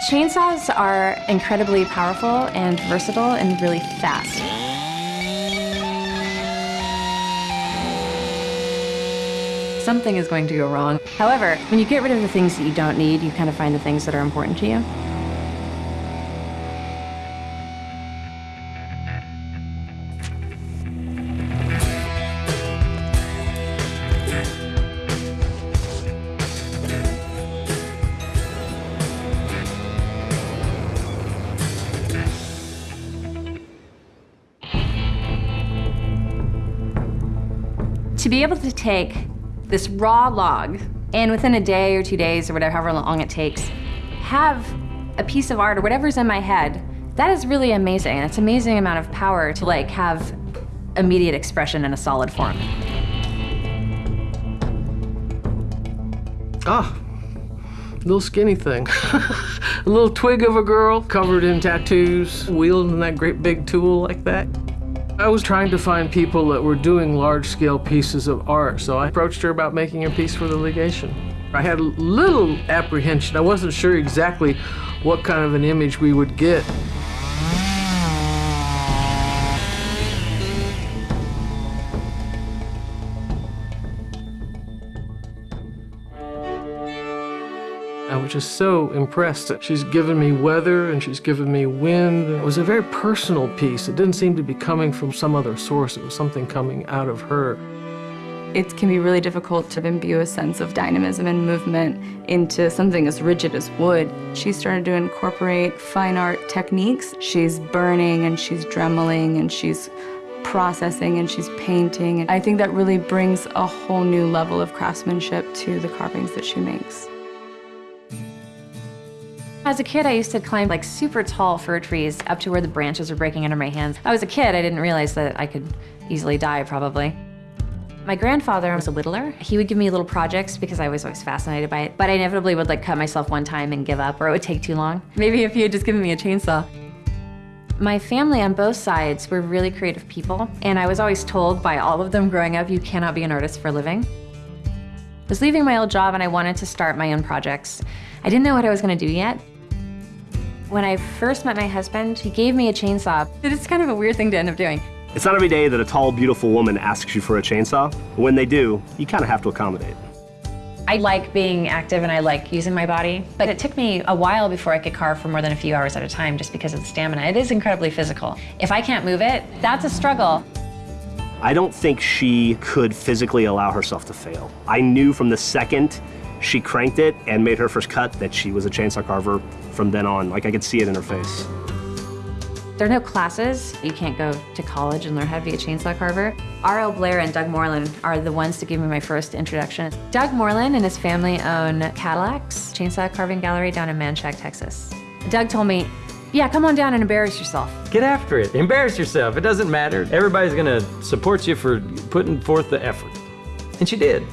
Chainsaws are incredibly powerful and versatile and really fast. Something is going to go wrong. However, when you get rid of the things that you don't need, you kind of find the things that are important to you. To be able to take this raw log and within a day or two days or whatever, however long it takes, have a piece of art or whatever's in my head, that is really amazing. It's an amazing amount of power to like have immediate expression in a solid form. Ah, little skinny thing. a little twig of a girl covered in tattoos, wielding that great big tool like that. I was trying to find people that were doing large-scale pieces of art, so I approached her about making a piece for the legation. I had little apprehension. I wasn't sure exactly what kind of an image we would get. I was just so impressed she's given me weather and she's given me wind. It was a very personal piece. It didn't seem to be coming from some other source. It was something coming out of her. It can be really difficult to imbue a sense of dynamism and movement into something as rigid as wood. She started to incorporate fine art techniques. She's burning and she's dremeling and she's processing and she's painting. And I think that really brings a whole new level of craftsmanship to the carvings that she makes. As a kid, I used to climb like super tall fir trees up to where the branches were breaking under my hands. I was a kid, I didn't realize that I could easily die probably. My grandfather was a whittler. He would give me little projects because I was always fascinated by it, but I inevitably would like cut myself one time and give up or it would take too long. Maybe if he had just given me a chainsaw. My family on both sides were really creative people, and I was always told by all of them growing up, you cannot be an artist for a living. I was leaving my old job and I wanted to start my own projects. I didn't know what I was gonna do yet, when I first met my husband, he gave me a chainsaw. It's kind of a weird thing to end up doing. It's not every day that a tall, beautiful woman asks you for a chainsaw. But when they do, you kind of have to accommodate. I like being active and I like using my body, but it took me a while before I could carve for more than a few hours at a time just because of the stamina. It is incredibly physical. If I can't move it, that's a struggle. I don't think she could physically allow herself to fail. I knew from the second she cranked it and made her first cut that she was a chainsaw carver from then on. Like I could see it in her face. There are no classes. You can't go to college and learn how to be a chainsaw carver. R.L. Blair and Doug Moreland are the ones to give me my first introduction. Doug Moreland and his family own Cadillacs Chainsaw Carving Gallery down in Manchaca, Texas. Doug told me, yeah, come on down and embarrass yourself. Get after it. Embarrass yourself. It doesn't matter. Everybody's gonna support you for putting forth the effort. And she did.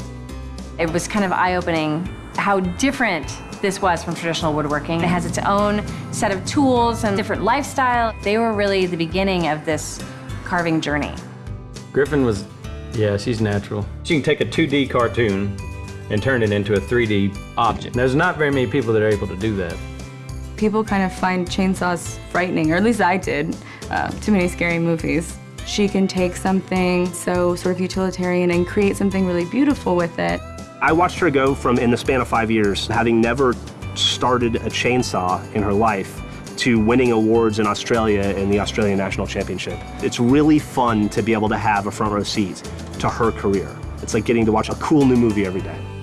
It was kind of eye-opening how different this was from traditional woodworking. It has its own set of tools and different lifestyle. They were really the beginning of this carving journey. Griffin was, yeah, she's natural. She can take a 2D cartoon and turn it into a 3D object. There's not very many people that are able to do that. People kind of find chainsaws frightening, or at least I did. Uh, too many scary movies. She can take something so sort of utilitarian and create something really beautiful with it. I watched her go from, in the span of five years, having never started a chainsaw in her life, to winning awards in Australia in the Australian National Championship. It's really fun to be able to have a front row seat to her career. It's like getting to watch a cool new movie every day.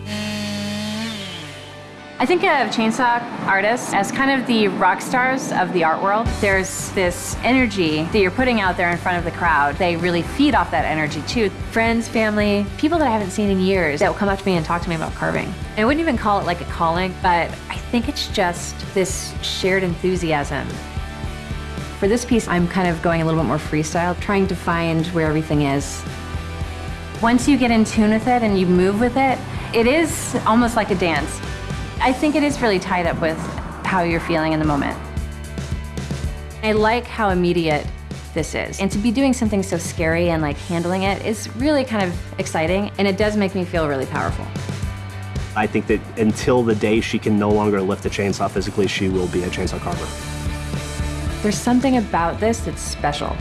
I think of chainsaw artists as kind of the rock stars of the art world. There's this energy that you're putting out there in front of the crowd. They really feed off that energy too. Friends, family, people that I haven't seen in years that will come up to me and talk to me about carving. I wouldn't even call it like a calling, but I think it's just this shared enthusiasm. For this piece, I'm kind of going a little bit more freestyle, trying to find where everything is. Once you get in tune with it and you move with it, it is almost like a dance. I think it is really tied up with how you're feeling in the moment. I like how immediate this is. And to be doing something so scary and like handling it is really kind of exciting and it does make me feel really powerful. I think that until the day she can no longer lift a chainsaw physically, she will be a chainsaw carver. There's something about this that's special.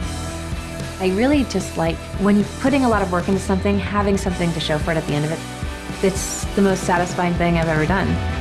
I really just like when you're putting a lot of work into something, having something to show for it at the end of it. It's the most satisfying thing I've ever done.